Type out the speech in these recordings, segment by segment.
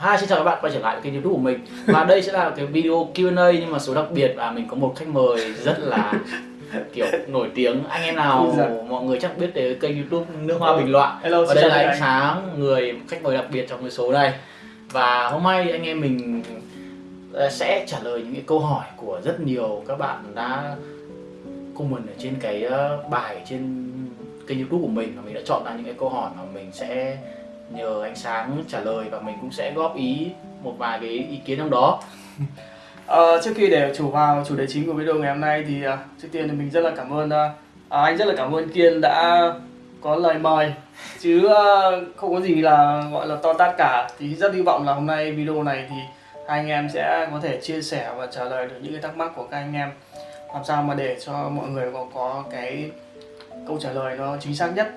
Hi, xin chào các bạn quay trở lại với kênh youtube của mình. Và đây sẽ là cái video Q&A nhưng mà số đặc biệt là mình có một khách mời rất là kiểu nổi tiếng. Anh em nào mọi người chắc biết tới kênh youtube Nước Hoa Bình Loạn. Hello, Và đây là anh. Sáng, người khách mời đặc biệt trong cái số này. Và hôm nay anh em mình ờ, sẽ trả lời những cái câu hỏi của rất nhiều các bạn đã comment ở trên cái ờ, bài trên kênh youtube của mình. Và mình đã chọn ra những cái câu hỏi mà mình sẽ nhờ anh sáng trả lời và mình cũng sẽ góp ý một vài cái ý kiến trong đó. À, trước khi để chủ vào chủ đề chính của video ngày hôm nay thì à, trước tiên thì mình rất là cảm ơn à, à, anh rất là cảm ơn Kiên đã có lời mời. Chứ à, không có gì là gọi là to tát cả. Thì rất hy vọng là hôm nay video này thì hai anh em sẽ có thể chia sẻ và trả lời được những cái thắc mắc của các anh em. Làm sao mà để cho mọi người có có cái câu trả lời nó chính xác nhất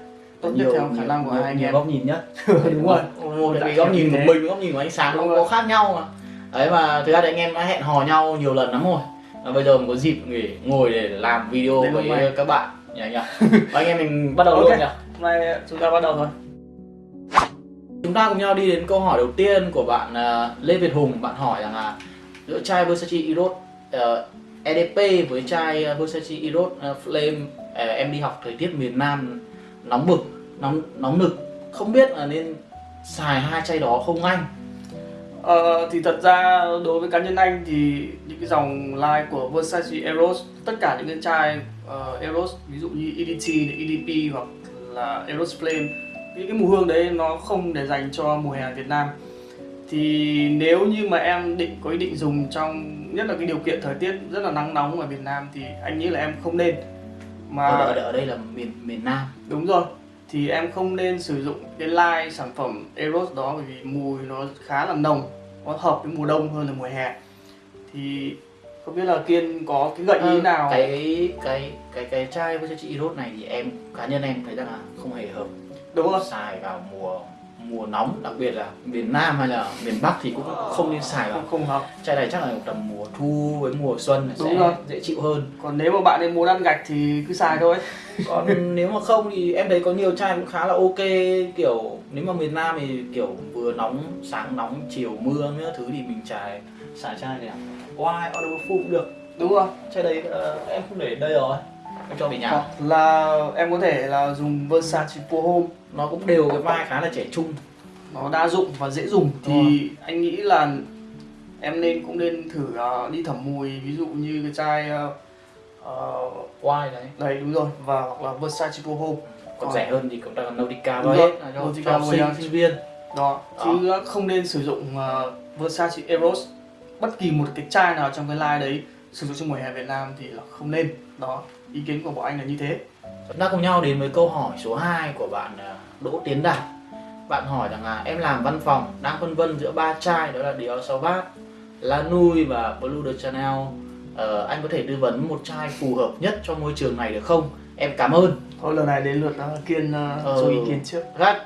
tốt nhất theo khả năng của nhiều, hai anh em. góc nhìn nhất. Đúng rồi. một Đại cái góc nhìn của mình góc nhìn của anh sáng nó có khác nhau mà. Đấy mà thực ra thì anh em đã hẹn hò nhau nhiều lần lắm rồi. Và bây giờ mình có dịp để ngồi để làm video Đến với này. các bạn. Nhỉ nhỉ. Và anh em mình bắt đầu Ok. luôn nhỉ? hôm nay chúng ta bắt đầu thôi. Chúng ta cùng nhau đi đến câu hỏi đầu tiên của bạn à, Lê Việt Hùng. Bạn hỏi rằng là giữa chai Versace Eros ờ, EDP với chai ờ, Versace Eros ờ, Flame ờ, Em đi học thời tiết miền Nam nóng bực, nóng nóng nực Không biết là nên xài hai chai đó không anh? Ờ, thì thật ra đối với cá nhân anh thì những cái dòng line của Versace Eros tất cả những cái chai uh, Eros ví dụ như EDT, EDP hoặc là Eros Flame những cái mùi hương đấy nó không để dành cho mùa hè Việt Nam thì nếu như mà em định có ý định dùng trong nhất là cái điều kiện thời tiết rất là nắng nóng ở Việt Nam thì anh nghĩ là em không nên mà Ở, ở đây là miền miền Nam. Đúng rồi. Thì em không nên sử dụng cái line sản phẩm Eros đó bởi vì mùi nó khá là nồng. Nó hợp với mùa đông hơn là mùa hè. Thì không biết là Kiên có cái gợi ý Ờ, nào? Cái cái cái cái chai Versace Eros này thì em cá nhân em thấy rằng là không hề hợp. Đúng không? xài vào mùa mùa nóng đặc biệt là miền Nam hay là miền Bắc thì cũng không nên xài vào. Không, hợp chai này chắc là tầm mùa thu với mùa xuân Đúng sẽ rồi. dễ chịu hơn. Còn nếu mà bạn ấy muốn ăn gạch thì cứ xài thôi. Còn nếu mà không thì em thấy có nhiều chai cũng khá là ok. Kiểu nếu mà miền Nam thì kiểu vừa nóng sáng nóng chiều mưa nữa thứ thì mình xài xài chai này Why? Order Full cũng được. Đúng rồi. Chai đấy ờ, em không để đây rồi em cho về nhà. Hoặc là em có thể là dùng Versace Pro Home. Nó cũng đều cái vai khá là trẻ trung. Nó đa dụng và dễ dùng. Thì Đúng anh nghĩ là em nên cũng nên thử ờ, đi thẩm mùi Ví dụ như cái chai ờ, Why đấy. Đấy đúng rồi. Và hoặc là Versace Pro Home. Còn rẻ hơn thì cũng đang Nautica rồi, hết Nautica cho sinh sinh viên. Đó. Đó. chứ không nên sử dụng uh, Versace Eros. Bất kỳ một cái chai nào trong cái line đấy sử dụng trong mùa hè Việt Nam thì là không nên. Đó ý kiến của bọn anh là như thế. Chúng ta cùng nhau đến với câu hỏi số 2 của bạn à, Đỗ Tiến Đạt. Bạn hỏi rằng là em làm văn phòng đang phân vân giữa ba chai đó là Dior Sauvage, Lanui và Blue de Chanel Ờ, Anh có thể tư vấn một chai phù hợp nhất cho môi trường này được không? Em cảm ơn. Thôi lần này đến lượt uh, kiên uh, Ờ. cho ý kiến trước. Ra,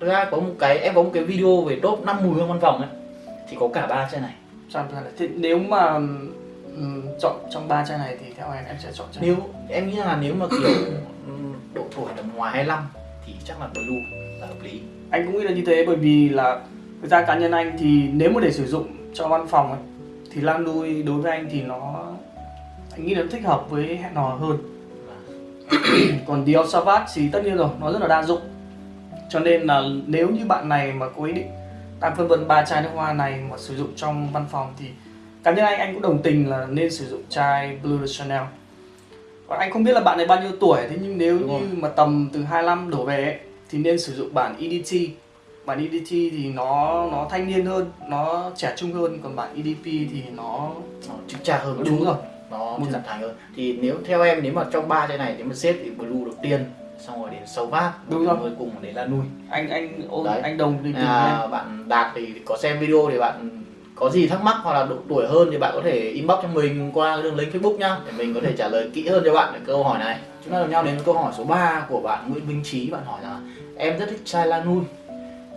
ra có một cái em có một cái video về top 5 mùi hương văn phòng ấy. Thì có cả ba chai này. Thế? Nếu mà ừm, chọn trong ba chai này thì theo anh em sẽ chọn chai nếu em nghĩ là nếu mà kiểu ừm, độ tuổi tầm ngoài 25 thì chắc là Blue là hợp lý. Anh cũng nghĩ là như thế bởi vì là thực ra cá nhân anh thì nếu mà để sử dụng cho văn phòng ấy, thì Lan Đuôi đối với anh thì nó anh nghĩ là nó thích hợp với hẹn hò hơn. Còn Dior Sauvage thì tất nhiên rồi nó rất là đa dụng. Cho nên là nếu như bạn này mà có ý định đang phân vân ba chai nước hoa này mà sử dụng trong văn phòng thì cá nhân anh anh cũng đồng tình là nên sử dụng chai Blue Chanel còn anh không biết là bạn này bao nhiêu tuổi thế nhưng nếu Đúng rồi. như mà tầm từ 25 đổ về ấy, thì nên sử dụng bản EDT bản EDT thì nó nó thanh niên hơn nó trẻ trung hơn còn bản EDP thì nó nó chững chạc hơn một đúng chút rồi nó Một trưởng dạng. thành hơn thì nếu theo em nếu mà trong ba chai này nếu mà xếp thì blue đầu tiên xong rồi đến sâu vát Đúng rồi. cuối cùng đến là nuôi anh anh ôm Đấy. anh đồng tình à, bạn đạt thì có xem video thì bạn có gì thắc mắc hoặc là độ tuổi hơn thì bạn có thể inbox cho mình qua đường link facebook nhá, để mình có thể trả lời kỹ hơn cho bạn cái câu hỏi này. Chúng ta cùng nhau đến với câu hỏi số 3 của bạn Nguyễn Minh Trí. Bạn hỏi là, em rất thích chai Lanui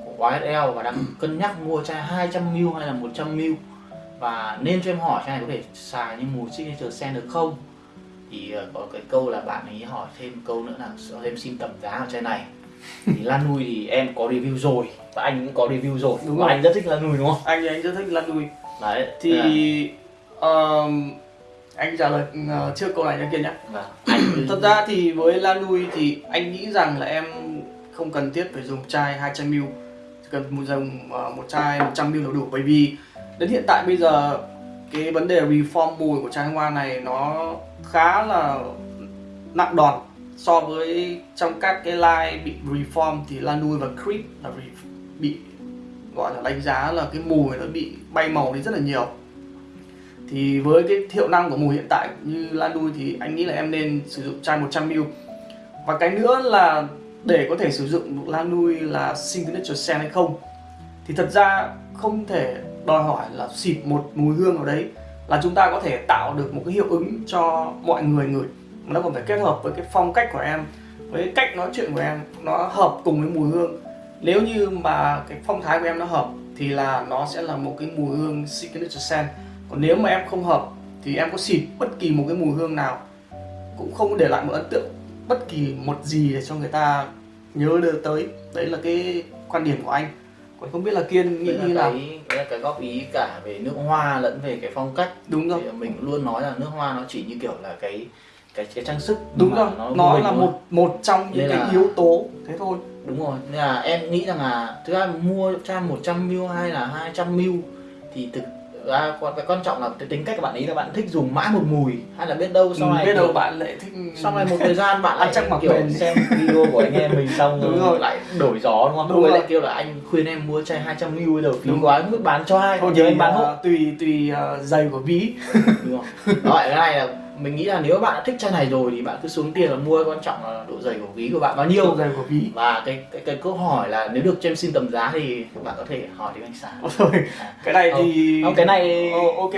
của YSL và đang cân nhắc mua chai 200ml hay là 100ml và nên cho em hỏi chai này có thể xài như mùi signature scent được không? Thì ờ, có cái câu là bạn ấy hỏi thêm câu nữa là em xin tầm giá của chai này thì Lan Nui thì em có review rồi và anh cũng có review rồi. Đúng rồi. anh rất thích Lan Nui đúng không? Anh thì anh rất thích Lan Nui. Đấy. Thì à, um, anh trả lời uh, trước câu này cho kia nhé. Anh thật ra thì với Lan Nui thì anh nghĩ rằng là em không cần thiết phải dùng chai 200ml chỉ cần một dùng uh, một chai 100ml là đủ. Bởi vì đến hiện tại bây giờ cái vấn đề reform mùi của chai hoa này nó khá là nặng đòn so với trong các cái line bị reform thì Lanui và Creep là bị, gọi là đánh giá là cái mùi nó bị bay màu đi rất là nhiều. Thì với cái hiệu năng của mùi hiện tại như Lanui thì anh nghĩ là em nên sử dụng chai 100ml và cái nữa là để có thể sử dụng Lanui là signature scent hay không, thì thật ra không thể đòi hỏi là xịt một mùi hương ở đấy là chúng ta có thể tạo được một cái hiệu ứng cho mọi người ngửi nó còn phải kết hợp với cái phong cách của em với cái cách nói chuyện của em nó hợp cùng với mùi hương. Nếu như mà cái phong thái của em nó hợp thì là nó sẽ là một cái mùi hương signature scent. Còn nếu mà em không hợp thì em có xịt bất kỳ một cái mùi hương nào. Cũng không để lại một ấn tượng bất kỳ một gì để cho người ta nhớ được tới. Đấy là cái quan điểm của anh. Còn không biết là kiên nghĩ là như nào? cái đấy là cái góp ý cả về nước hoa lẫn về cái phong cách. Đúng rồi. Thì mình luôn nói là nước hoa nó chỉ như kiểu là cái cái cái trang sức đúng rồi nó, nó là một một trong những cái là- yếu tố thế thôi. Đúng rồi nên là em nghĩ rằng là thực ra mua chai 100 ml hay là 200 ml thì thực ra quan cái quan trọng là cái tính cách của bạn ấy là bạn thích dùng mãi một mùi hay là biết đâu sau này biết đâu bạn lại thích sau này một thời gian bạn lại chắc mặc kiểu bền. xem video của anh em mình xong Đúng rồi rồi. lại đổi gió đúng không? Đúng rồi. lại kêu là anh khuyên em mua chai 200 ml bây giờ phí quá không biết bán cho ai thôi nhớ anh bán hộ uh, tùy tùy uh, giày của ví đúng không? Đó, cái này là mình nghĩ là nếu bạn đã thích chai này rồi thì bạn cứ xuống tiền là mua quan trọng là độ dày của ví của bạn bao nhiêu Độ giày của ví và cái cái, cái câu hỏi là nếu được cho em xin tầm giá thì bạn có thể hỏi đến anh sáng Ôi thôi cái này thì không, cái này Ờ, ok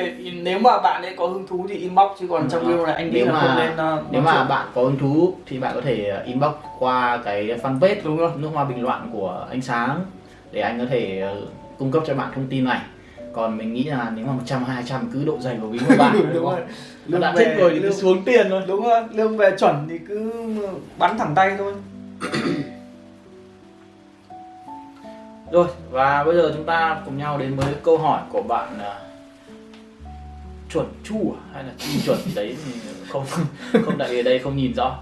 nếu mà bạn ấy có hứng thú thì inbox chứ còn trong Ừ. video này anh nghĩ Nếu là mà- không nên uh, nếu mà chuyện. bạn có hứng thú thì bạn có thể inbox qua cái fanpage đúng rồi nước hoa bình loạn của anh sáng để anh có thể ờ, cung cấp cho bạn thông tin này còn mình nghĩ là nếu mà 100 200 cứ độ dày của ví của bạn đúng, đúng rồi không? lương đã về thích rồi thì cứ lương, xuống tiền thôi đúng rồi lương về chuẩn thì cứ bắn thẳng tay thôi rồi và bây giờ chúng ta cùng nhau đến với câu hỏi của bạn à, chuẩn chu à? hay là chu chuẩn gì đấy thì không không tại ở đây không nhìn rõ.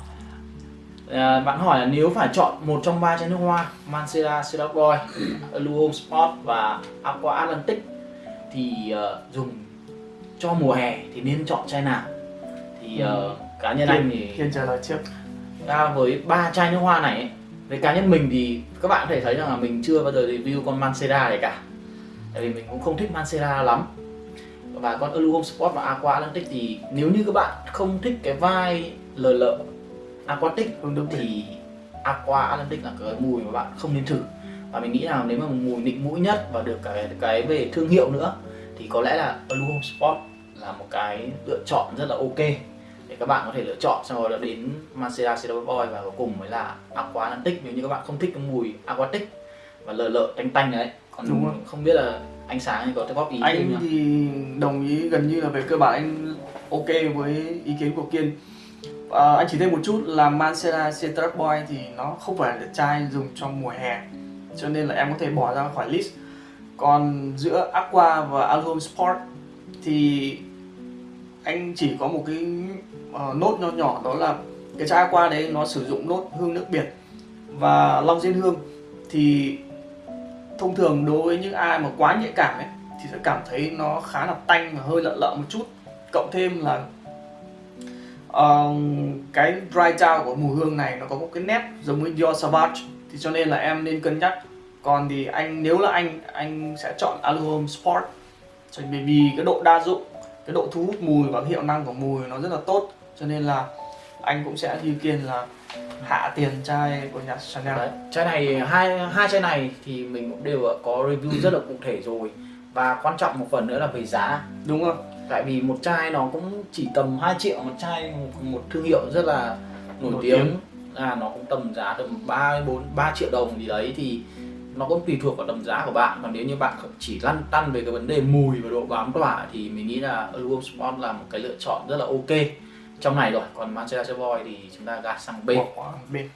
À, bạn hỏi là nếu phải chọn một trong ba chai nước hoa Mancera Boy, Blue Home Spot và Aqua Atlantic thì ờ, dùng cho mùa hè thì nên chọn chai nào? Thì ờ, cá nhân anh thì Kiên trả lời trước. ra với ba chai nước hoa này ấy, với cá nhân mình thì các bạn có thể thấy rằng là mình chưa bao giờ review con Mancera này cả. Tại vì mình cũng không thích Mancera lắm. Và con Elu Home Sport và Aqua Atlantic thì nếu như các bạn không thích cái vai lờ lợ aquatic hướng được thì Aqua Atlantic là cái mùi mà bạn không nên thử. Và mình nghĩ là nếu mà mùi nịnh mũi nhất và được cái cái về thương hiệu nữa thì có lẽ là Blue Home Sport là một cái lựa chọn rất là ok để các bạn có thể lựa chọn. Đó là đến Mancera Silver Boy và cuối cùng mới là Aqua Atlantic nếu như các bạn không thích cái mùi aquatic và lợ lợ tanh tanh đấy còn Đúng rồi. không biết là ánh sáng thì có cái góp ý anh thì đồng ý gần như là về cơ bản anh ok với ý kiến của kiên. À, anh chỉ thêm một chút là Mancera Citrus Boy thì nó không phải là chai dùng trong mùa hè cho nên là em có thể bỏ ra khỏi list. Còn giữa Aqua và Alhome Sport thì anh chỉ có một cái ờ, nốt nho nhỏ đó là cái chai Aqua đấy nó sử dụng nốt hương nước biển và long diên hương. Thì thông thường đối với những ai mà quá nhạy cảm ấy thì sẽ cảm thấy nó khá là tanh và hơi lợn lợn một chút. Cộng thêm là uh, cái dry down của mùi hương này nó có một cái nét giống với Dior Sauvage. Thì cho nên là em nên cân nhắc. Còn thì anh nếu là anh anh sẽ chọn Alhome Sport bởi vì cái độ đa dụng cái độ thu hút mùi và hiệu năng của mùi nó rất là tốt. Cho nên là anh cũng sẽ như kiên là hạ tiền chai của nhà Chanel. Đấy, chai này hai hai chai này thì mình cũng đều có review rất là cụ thể rồi. Và quan trọng một phần nữa là về giá. Đúng không? Tại vì một chai nó cũng chỉ tầm 2 triệu một chai một, một thương hiệu rất là nổi, Nổi tiếng, tiếng. à nó cũng tầm giá tầm 3 4 3 triệu đồng gì đấy. Thì nó cũng tùy thuộc vào tầm giá của bạn. Còn nếu như bạn chỉ lăn tăn về cái vấn đề mùi và độ bám tỏa thì mình nghĩ là aluminum Sport là một cái lựa chọn rất là ok. Trong này rồi, còn Manchester Boy thì chúng ta gạt sang bên. Bên.